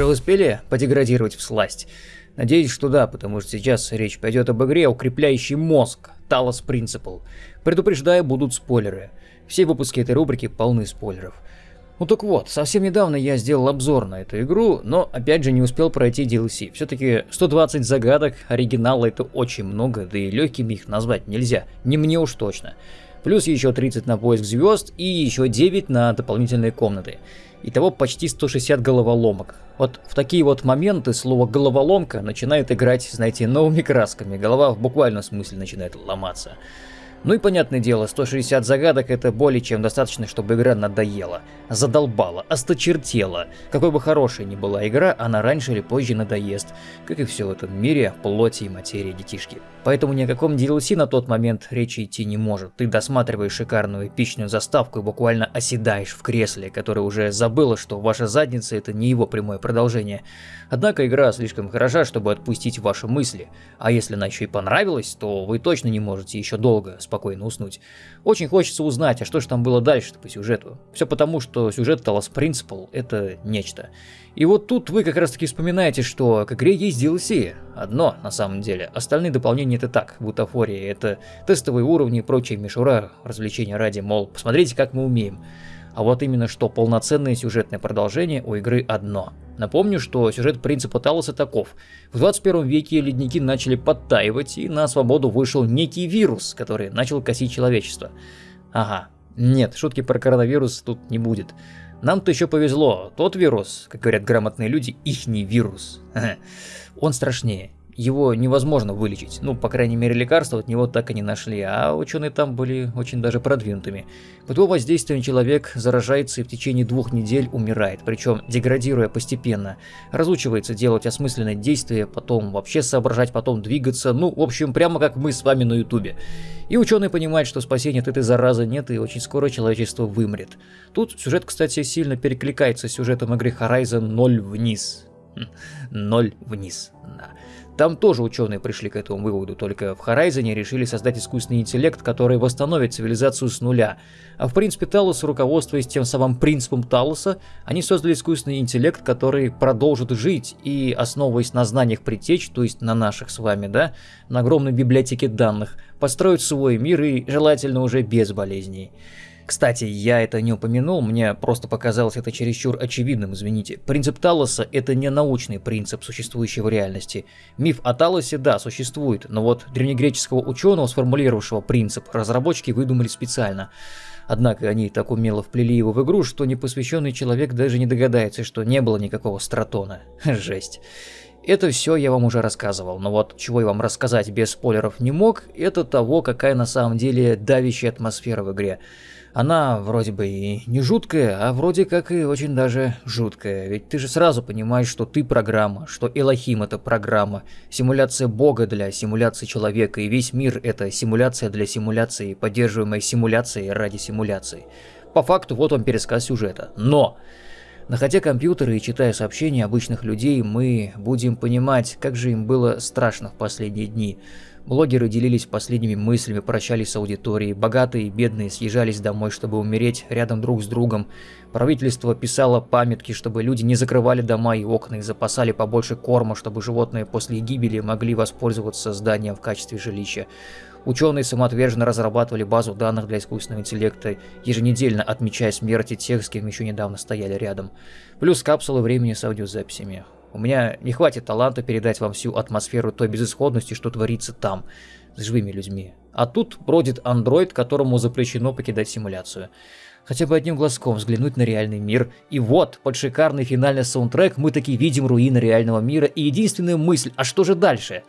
уже успели подеградировать в сласть? Надеюсь, что да, потому что сейчас речь пойдет об игре, укрепляющей мозг, Talos Principle. Предупреждаю, будут спойлеры. Все выпуски этой рубрики полны спойлеров. Ну так вот, совсем недавно я сделал обзор на эту игру, но опять же не успел пройти DLC. Все-таки 120 загадок оригинала это очень много, да и легкими их назвать нельзя, не мне уж точно. Плюс еще 30 на поиск звезд и еще 9 на дополнительные комнаты. Итого почти 160 головоломок. Вот в такие вот моменты слово «головоломка» начинает играть, знаете, новыми красками. Голова в буквальном смысле начинает ломаться. Ну и понятное дело, 160 загадок это более чем достаточно, чтобы игра надоела, задолбала, осточертела. Какой бы хорошей ни была игра, она раньше или позже надоест, как и все в этом мире плоти и материи детишки. Поэтому ни о каком DLC на тот момент речи идти не может. Ты досматриваешь шикарную эпичную заставку и буквально оседаешь в кресле, которое уже забыло, что ваша задница это не его прямое продолжение. Однако игра слишком хороша, чтобы отпустить ваши мысли. А если она еще и понравилась, то вы точно не можете еще долго спокойно уснуть. Очень хочется узнать, а что же там было дальше по сюжету. Все потому, что сюжет Talos Principle это нечто. И вот тут вы как раз таки вспоминаете, что к игре есть DLC. Одно, на самом деле. Остальные дополнения это так, бутафория. Это тестовые уровни и прочие мишура, развлечения ради, мол, посмотрите, как мы умеем. А вот именно что полноценное сюжетное продолжение у игры одно. Напомню, что сюжет принципа Талоса таков. В 21 веке ледники начали подтаивать, и на свободу вышел некий вирус, который начал косить человечество. Ага, нет, шутки про коронавирус тут не будет. Нам-то еще повезло, тот вирус, как говорят грамотные люди, ихний вирус. Он страшнее его невозможно вылечить. Ну, по крайней мере, лекарства от него так и не нашли, а ученые там были очень даже продвинутыми. Под его воздействием человек заражается и в течение двух недель умирает, причем деградируя постепенно. Разучивается делать осмысленные действия, потом вообще соображать, потом двигаться, ну, в общем, прямо как мы с вами на ютубе. И ученые понимают, что спасения от этой заразы нет, и очень скоро человечество вымрет. Тут сюжет, кстати, сильно перекликается с сюжетом игры Horizon 0 вниз. 0 вниз, да. Там тоже ученые пришли к этому выводу, только в Horizon решили создать искусственный интеллект, который восстановит цивилизацию с нуля. А в принципе Талос, руководствуясь тем самым принципом Талоса, они создали искусственный интеллект, который продолжит жить и, основываясь на знаниях предтеч, то есть на наших с вами, да, на огромной библиотеке данных, построить свой мир и желательно уже без болезней. Кстати, я это не упомянул, мне просто показалось это чересчур очевидным, извините. Принцип Талоса – это не научный принцип, существующий в реальности. Миф о Талосе, да, существует, но вот древнегреческого ученого, сформулировавшего принцип, разработчики выдумали специально. Однако они так умело вплели его в игру, что непосвященный человек даже не догадается, что не было никакого стратона. Жесть. Это все я вам уже рассказывал, но вот чего я вам рассказать без спойлеров не мог, это того, какая на самом деле давящая атмосфера в игре. Она вроде бы и не жуткая, а вроде как и очень даже жуткая. Ведь ты же сразу понимаешь, что ты программа, что Элохим это программа, симуляция бога для симуляции человека, и весь мир это симуляция для симуляции, поддерживаемая симуляцией ради симуляции. По факту вот вам пересказ сюжета. Но! Находя компьютеры и читая сообщения обычных людей, мы будем понимать, как же им было страшно в последние дни. Блогеры делились последними мыслями, прощались с аудиторией, богатые и бедные съезжались домой, чтобы умереть рядом друг с другом. Правительство писало памятки, чтобы люди не закрывали дома и окна и запасали побольше корма, чтобы животные после гибели могли воспользоваться зданием в качестве жилища. Ученые самоотверженно разрабатывали базу данных для искусственного интеллекта, еженедельно отмечая смерти тех, с кем еще недавно стояли рядом. Плюс капсулы времени с аудиозаписями. У меня не хватит таланта передать вам всю атмосферу той безысходности, что творится там, с живыми людьми. А тут бродит андроид, которому запрещено покидать симуляцию. Хотя бы одним глазком взглянуть на реальный мир. И вот, под шикарный финальный саундтрек мы таки видим руины реального мира и единственная мысль, а что же дальше?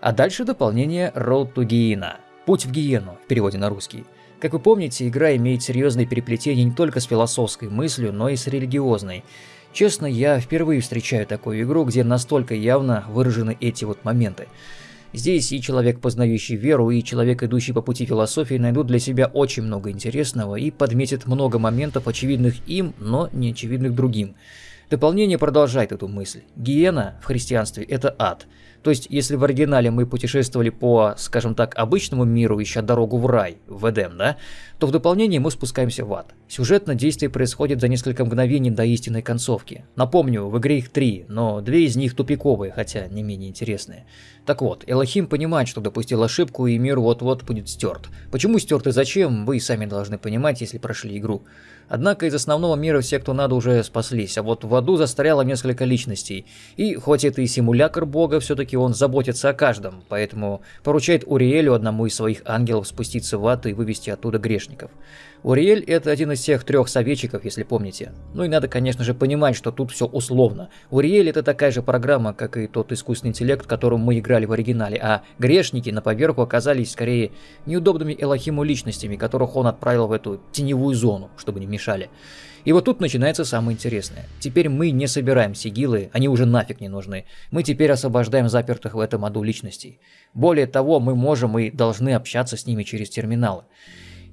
А дальше дополнение Road to Gehenna. Путь в Гиену, в переводе на русский. Как вы помните, игра имеет серьезные переплетения не только с философской мыслью, но и с религиозной. Честно, я впервые встречаю такую игру, где настолько явно выражены эти вот моменты. Здесь и человек, познающий веру, и человек, идущий по пути философии, найдут для себя очень много интересного и подметят много моментов, очевидных им, но не очевидных другим. Дополнение продолжает эту мысль. Гиена в христианстве – это ад. То есть, если в оригинале мы путешествовали по, скажем так, обычному миру, ища дорогу в рай, в Эдем, да, то в дополнении мы спускаемся в ад. Сюжетно действие происходит за несколько мгновений до истинной концовки. Напомню, в игре их три, но две из них тупиковые, хотя не менее интересные. Так вот, Элохим понимает, что допустил ошибку и мир вот-вот будет стерт. Почему стерт и зачем, вы и сами должны понимать, если прошли игру. Однако из основного мира все, кто надо, уже спаслись, а вот в аду застряло несколько личностей. И хоть это и симулятор бога, все-таки он заботится о каждом, поэтому поручает Уриэлю, одному из своих ангелов, спуститься в ад и вывести оттуда грешников. Уриэль это один из тех трех советчиков, если помните. Ну и надо, конечно же, понимать, что тут все условно. Уриэль это такая же программа, как и тот искусственный интеллект, которым мы играли в оригинале, а грешники на поверху оказались скорее неудобными Элохиму личностями, которых он отправил в эту теневую зону, чтобы не мешали. И вот тут начинается самое интересное. Теперь мы не собираем сигилы, они уже нафиг не нужны. Мы теперь освобождаем запертых в этом аду личностей. Более того, мы можем и должны общаться с ними через терминалы.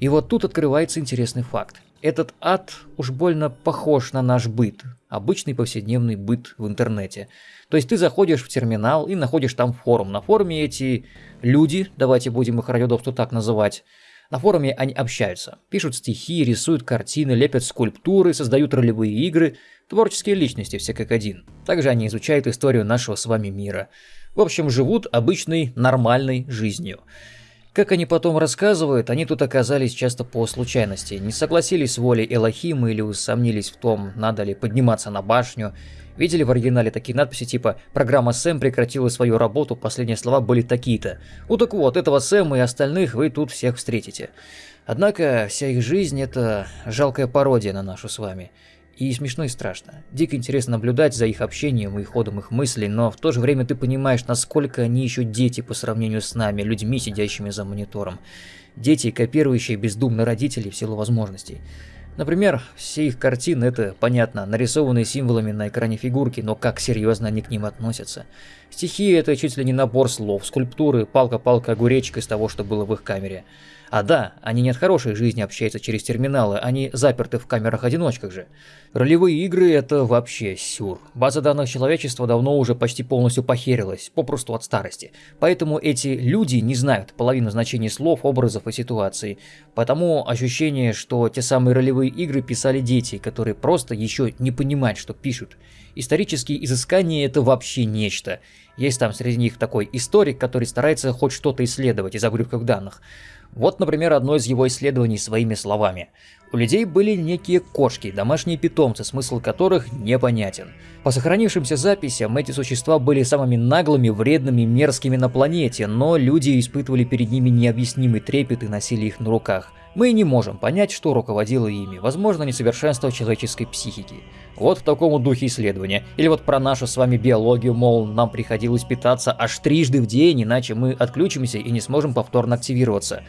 И вот тут открывается интересный факт. Этот ад уж больно похож на наш быт, обычный повседневный быт в интернете. То есть ты заходишь в терминал и находишь там форум. На форуме эти люди, давайте будем их ради удобства так называть, на форуме они общаются, пишут стихи, рисуют картины, лепят скульптуры, создают ролевые игры, творческие личности все как один. Также они изучают историю нашего с вами мира. В общем, живут обычной нормальной жизнью. Как они потом рассказывают, они тут оказались часто по случайности, не согласились с волей Элохима или усомнились в том, надо ли подниматься на башню. Видели в оригинале такие надписи типа «Программа Сэм прекратила свою работу, последние слова были такие-то». Ну так вот, этого Сэма и остальных вы тут всех встретите. Однако вся их жизнь – это жалкая пародия на нашу с вами. И смешно и страшно. Дико интересно наблюдать за их общением и ходом их мыслей, но в то же время ты понимаешь, насколько они еще дети по сравнению с нами, людьми, сидящими за монитором. Дети, копирующие бездумно родителей в силу возможностей. Например, все их картины – это, понятно, нарисованные символами на экране фигурки, но как серьезно они к ним относятся. Стихи – это чуть ли не набор слов, скульптуры, палка-палка, огуречек из того, что было в их камере. А да, они не от хорошей жизни общаются через терминалы, они заперты в камерах-одиночках же. Ролевые игры — это вообще сюр. База данных человечества давно уже почти полностью похерилась, попросту от старости. Поэтому эти люди не знают половину значений слов, образов и ситуаций. Потому ощущение, что те самые ролевые игры писали дети, которые просто еще не понимают, что пишут. Исторические изыскания — это вообще нечто. Есть там среди них такой историк, который старается хоть что-то исследовать из обрывков данных. Вот, например, одно из его исследований своими словами. У людей были некие кошки, домашние питомцы, смысл которых непонятен. По сохранившимся записям, эти существа были самыми наглыми, вредными, мерзкими на планете, но люди испытывали перед ними необъяснимый трепет и носили их на руках. Мы не можем понять, что руководило ими, возможно, несовершенство человеческой психики. Вот в таком духе исследования. Или вот про нашу с вами биологию, мол, нам приходилось питаться аж трижды в день, иначе мы отключимся и не сможем повторно активироваться.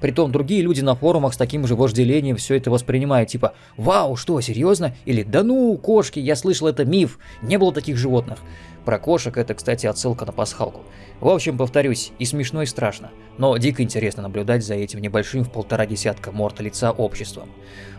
Притом другие люди на форумах с таким же вожделением все это воспринимают, типа «Вау, что, серьезно?» или «Да ну, кошки, я слышал, это миф, не было таких животных». Про кошек это, кстати, отсылка на пасхалку. В общем, повторюсь, и смешно, и страшно, но дико интересно наблюдать за этим небольшим в полтора десятка морта лица обществом.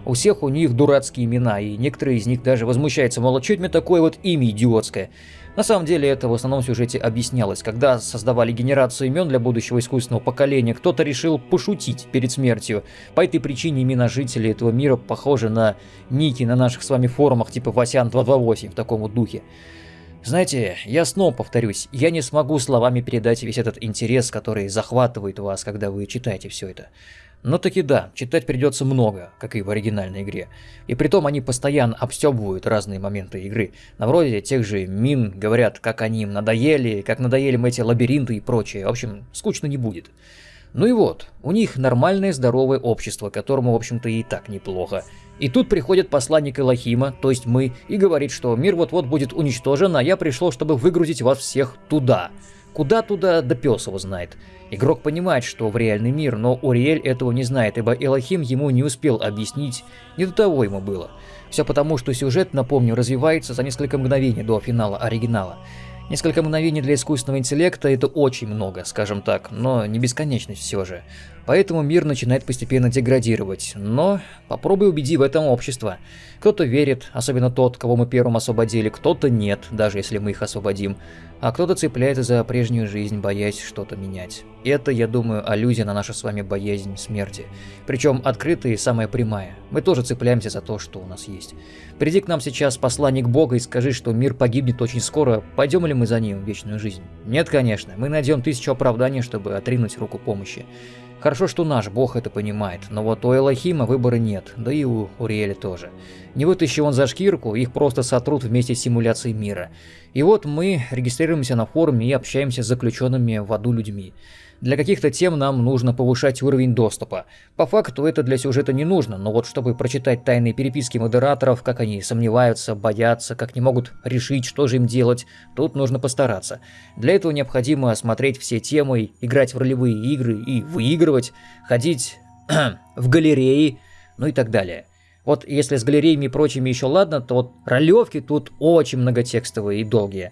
У всех у них дурацкие имена, и некоторые из них даже возмущаются, мол, а это мне такое вот имя идиотское? На самом деле это в основном сюжете объяснялось. Когда создавали генерацию имен для будущего искусственного поколения, кто-то решил пошутить перед смертью. По этой причине имена жителей этого мира похожи на ники на наших с вами форумах типа Васян 228 в таком вот духе. Знаете, я снова повторюсь, я не смогу словами передать весь этот интерес, который захватывает вас, когда вы читаете все это. Но таки да, читать придется много, как и в оригинальной игре. И притом они постоянно обстебывают разные моменты игры. На вроде тех же мин говорят, как они им надоели, как надоели им эти лабиринты и прочее. В общем, скучно не будет. Ну и вот, у них нормальное здоровое общество, которому, в общем-то, и так неплохо. И тут приходит посланник Элохима, то есть мы, и говорит, что мир вот-вот будет уничтожен, а я пришел, чтобы выгрузить вас всех туда. Куда туда, да пес его знает. Игрок понимает, что в реальный мир, но Уриэль этого не знает, ибо Элохим ему не успел объяснить, не до того ему было. Все потому, что сюжет, напомню, развивается за несколько мгновений до финала оригинала. Несколько мгновений для искусственного интеллекта – это очень много, скажем так, но не бесконечность все же. Поэтому мир начинает постепенно деградировать. Но попробуй убеди в этом общество. Кто-то верит, особенно тот, кого мы первым освободили, кто-то нет, даже если мы их освободим. А кто-то цепляется за прежнюю жизнь, боясь что-то менять. Это, я думаю, аллюзия на нашу с вами боязнь смерти. Причем открытая и самая прямая. Мы тоже цепляемся за то, что у нас есть. Приди к нам сейчас посланник Бога и скажи, что мир погибнет очень скоро, пойдем ли мы за ним в вечную жизнь? Нет, конечно, мы найдем тысячу оправданий, чтобы отринуть руку помощи. Хорошо, что наш бог это понимает, но вот у Элохима выбора нет, да и у Уриэля тоже. Не вытащи он за шкирку, их просто сотрут вместе с симуляцией мира. И вот мы регистрируемся на форуме и общаемся с заключенными в аду людьми. Для каких-то тем нам нужно повышать уровень доступа. По факту это для сюжета не нужно, но вот чтобы прочитать тайные переписки модераторов, как они сомневаются, боятся, как не могут решить, что же им делать, тут нужно постараться. Для этого необходимо осмотреть все темы, играть в ролевые игры и выигрывать, ходить в галереи, ну и так далее. Вот если с галереями и прочими еще ладно, то вот ролевки тут очень многотекстовые и долгие.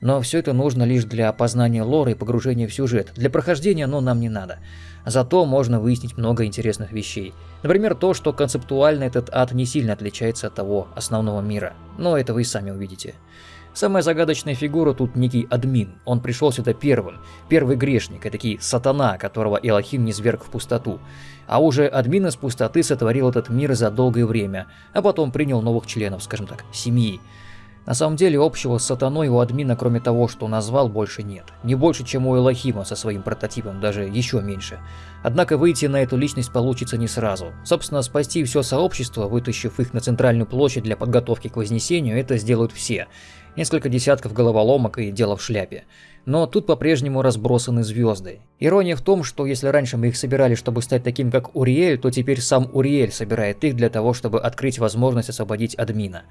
Но все это нужно лишь для опознания лора и погружения в сюжет. Для прохождения оно нам не надо. Зато можно выяснить много интересных вещей. Например, то, что концептуально этот ад не сильно отличается от того основного мира. Но это вы и сами увидите. Самая загадочная фигура тут некий админ. Он пришел сюда первым. Первый грешник, этакий сатана, которого Элохим не зверг в пустоту. А уже админ из пустоты сотворил этот мир за долгое время, а потом принял новых членов, скажем так, семьи. На самом деле общего с сатаной у админа, кроме того, что назвал, больше нет. Не больше, чем у Элохима со своим прототипом, даже еще меньше. Однако выйти на эту личность получится не сразу. Собственно, спасти все сообщество, вытащив их на центральную площадь для подготовки к Вознесению, это сделают все. Несколько десятков головоломок и дело в шляпе но тут по-прежнему разбросаны звезды. Ирония в том, что если раньше мы их собирали, чтобы стать таким, как Уриэль, то теперь сам Уриэль собирает их для того, чтобы открыть возможность освободить админа.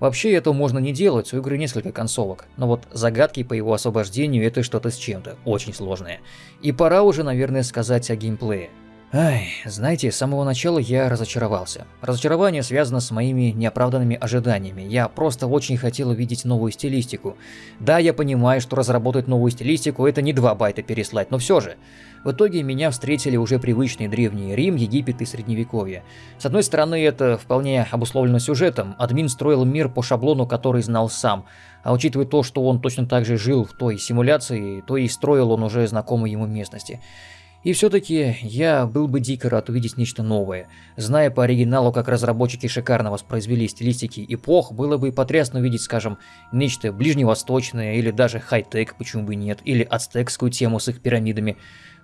Вообще это можно не делать, у игры несколько концовок, но вот загадки по его освобождению это что-то с чем-то, очень сложное. И пора уже, наверное, сказать о геймплее. Ай, знаете, с самого начала я разочаровался. Разочарование связано с моими неоправданными ожиданиями. Я просто очень хотел увидеть новую стилистику. Да, я понимаю, что разработать новую стилистику это не два байта переслать, но все же. В итоге меня встретили уже привычные древние Рим, Египет и Средневековье. С одной стороны, это вполне обусловлено сюжетом. Админ строил мир по шаблону, который знал сам. А учитывая то, что он точно так же жил в той симуляции, то и строил он уже знакомые ему местности. И все-таки я был бы дико рад увидеть нечто новое. Зная по оригиналу, как разработчики шикарно воспроизвели стилистики эпох, было бы потрясно увидеть, скажем, нечто ближневосточное или даже хай-тек, почему бы нет, или ацтекскую тему с их пирамидами.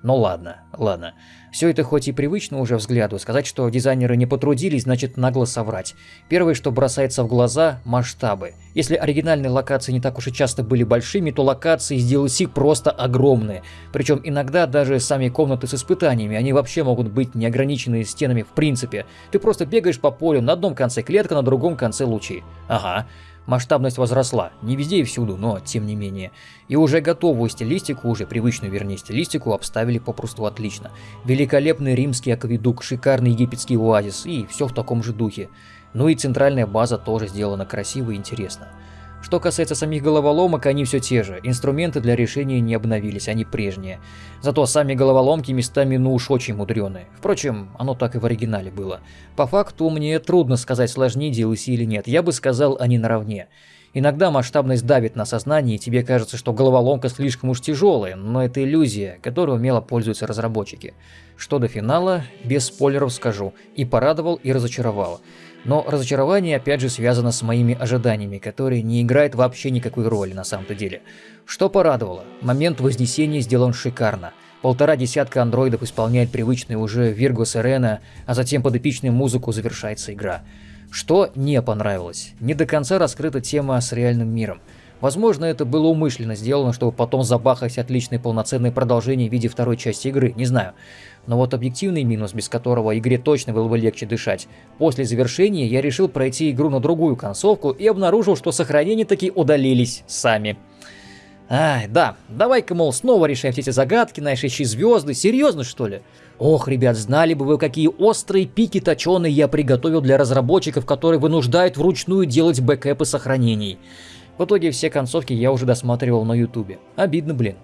Но ладно, ладно. Все это хоть и привычно уже взгляду, сказать, что дизайнеры не потрудились, значит нагло соврать. Первое, что бросается в глаза – масштабы. Если оригинальные локации не так уж и часто были большими, то локации из DLC просто огромные. Причем иногда даже сами комнаты с испытаниями, они вообще могут быть не ограничены стенами в принципе. Ты просто бегаешь по полю, на одном конце клетка, на другом конце лучи. Ага. Масштабность возросла, не везде и всюду, но тем не менее. И уже готовую стилистику, уже привычную вернее стилистику, обставили попросту отлично. Великолепный римский акведук, шикарный египетский оазис и все в таком же духе. Ну и центральная база тоже сделана красиво и интересно. Что касается самих головоломок, они все те же. Инструменты для решения не обновились, они прежние. Зато сами головоломки местами ну уж очень мудреные. Впрочем, оно так и в оригинале было. По факту мне трудно сказать, сложнее DLC или нет. Я бы сказал, они наравне. Иногда масштабность давит на сознание, и тебе кажется, что головоломка слишком уж тяжелая, но это иллюзия, которой умело пользуются разработчики. Что до финала, без спойлеров скажу, и порадовал, и разочаровал. Но разочарование опять же связано с моими ожиданиями, которые не играют вообще никакой роли на самом-то деле. Что порадовало? Момент вознесения сделан шикарно. Полтора десятка андроидов исполняет привычные уже Вирго Сирена, а затем под эпичную музыку завершается игра. Что не понравилось? Не до конца раскрыта тема с реальным миром. Возможно, это было умышленно сделано, чтобы потом забахать отличное полноценное продолжение в виде второй части игры, не знаю. Но вот объективный минус, без которого игре точно было бы легче дышать. После завершения я решил пройти игру на другую концовку и обнаружил, что сохранения таки удалились сами. Ай, да, давай-ка, мол, снова решаем все эти загадки, наши звезды, серьезно что ли? Ох, ребят, знали бы вы, какие острые пики точеные я приготовил для разработчиков, которые вынуждают вручную делать бэкэпы сохранений. В итоге все концовки я уже досматривал на ютубе. Обидно, блин.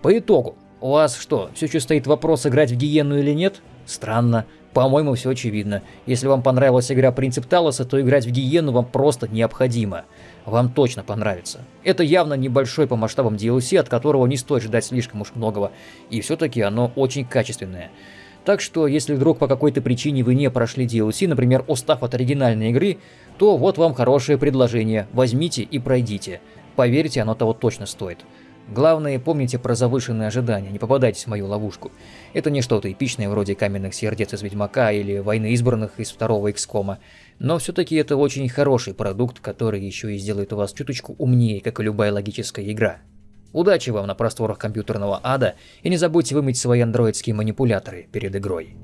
По итогу, у вас что, все еще стоит вопрос, играть в Гиенну или нет? Странно. По-моему, все очевидно. Если вам понравилась игра Принцип Талоса, то играть в Гиенну вам просто необходимо. Вам точно понравится. Это явно небольшой по масштабам DLC, от которого не стоит ждать слишком уж многого. И все-таки оно очень качественное. Так что, если вдруг по какой-то причине вы не прошли DLC, например, устав от оригинальной игры, то вот вам хорошее предложение, возьмите и пройдите. Поверьте, оно того точно стоит. Главное, помните про завышенные ожидания, не попадайтесь в мою ловушку. Это не что-то эпичное вроде каменных сердец из Ведьмака или войны избранных из второго XCOM, но все-таки это очень хороший продукт, который еще и сделает вас чуточку умнее, как и любая логическая игра. Удачи вам на просторах компьютерного ада, и не забудьте вымыть свои андроидские манипуляторы перед игрой.